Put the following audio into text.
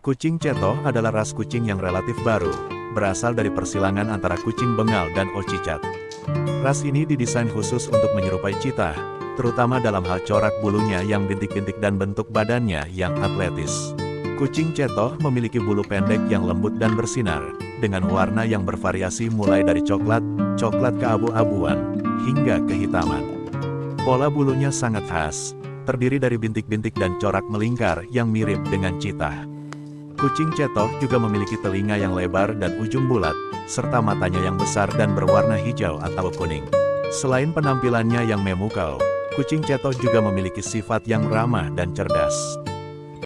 Kucing Ceto adalah ras kucing yang relatif baru, berasal dari persilangan antara kucing Bengal dan Ocicat. Ras ini didesain khusus untuk menyerupai cita, terutama dalam hal corak bulunya yang bintik-bintik dan bentuk badannya yang atletis. Kucing Ceto memiliki bulu pendek yang lembut dan bersinar, dengan warna yang bervariasi mulai dari coklat, coklat keabu-abuan, hingga kehitaman. Pola bulunya sangat khas, terdiri dari bintik-bintik dan corak melingkar yang mirip dengan cita. Kucing cetok juga memiliki telinga yang lebar dan ujung bulat, serta matanya yang besar dan berwarna hijau atau kuning. Selain penampilannya yang memukau, kucing cetok juga memiliki sifat yang ramah dan cerdas.